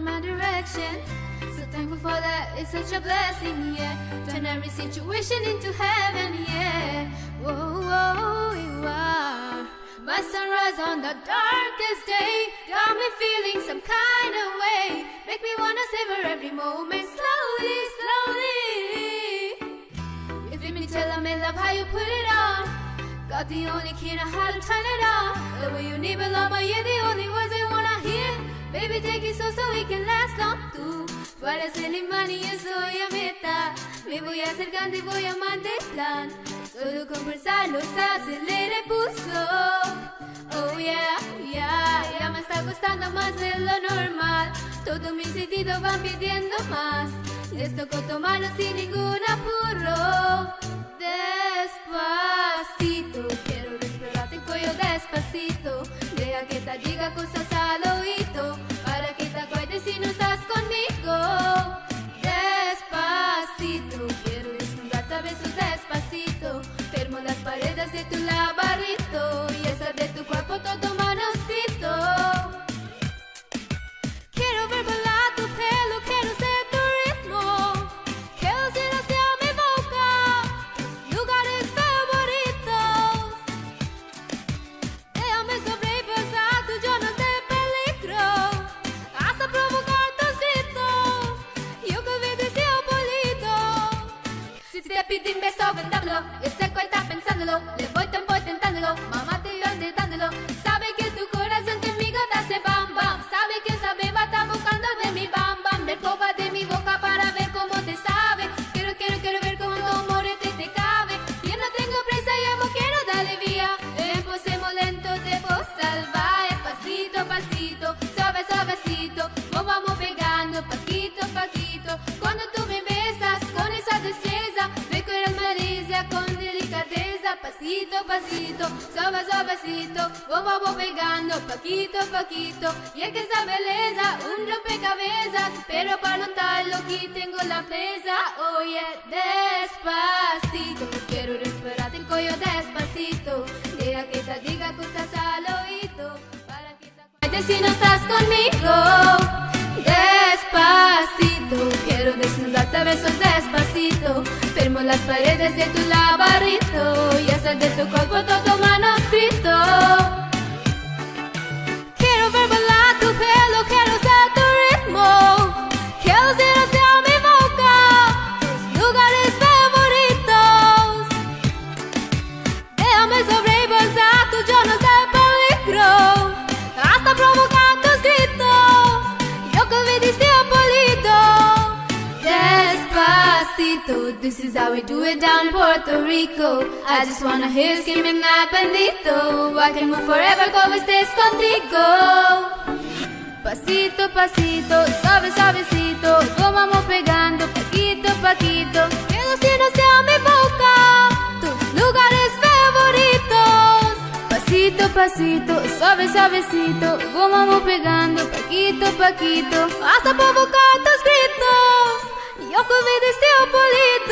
in my direction. So thankful for that, it's such a blessing, yeah. Turn every situation into heaven, yeah. Whoa, whoa, you are my sunrise on the darkest day. Got me feeling some kind of way. Make me wanna savor every moment slowly, slowly. You feel me, tell me love how you put it on. Got the only key to how to turn it on. The way you need me, love, but you're the only words I wanna hear. Baby, take it slow so we can last long. Tú para ser imán y yo soy a meta. Me voy acercando y voy a plan. Solo conversar se acelera y puso. Oh yeah, yeah, ya me está costando más de lo normal. Todos mis sentidos van pidiendo más. Les toco tomarlo sin ningún apuro. Despacito. Firmo las paredes de tu laberinto un beso, vendámelo. Yo sé que está pensándolo. Le voy tiempo intentándolo. Mamá Pasito, pasito, suave, suavecito. Nos vamos pegando, paquito, paquito. Y es que esa belleza, un rompecabezas. Pero para notarlo, aquí tengo la presa. Oye, despacito. Quiero respirarte el cuello despacito. Deja que te diga cosas al oído. Para que te si no estás conmigo. A besos despacito. Firmo las paredes de tu laberinto y hacer de tu cuerpo todo manuscrito. This is how we do it down in Puerto Rico. I just wanna hear screaming that bendito. I can move forever como estés contigo. Pasito, pasito, suave, suavecito, nos vamos pegando, paquito, paquito. Que los cielos sean mi boca, tus lugares favoritos. Pasito, pasito, suave, suavecito, nos vamos pegando, paquito, paquito. Hasta provocar tus gritos, yo que vi deseo bonito.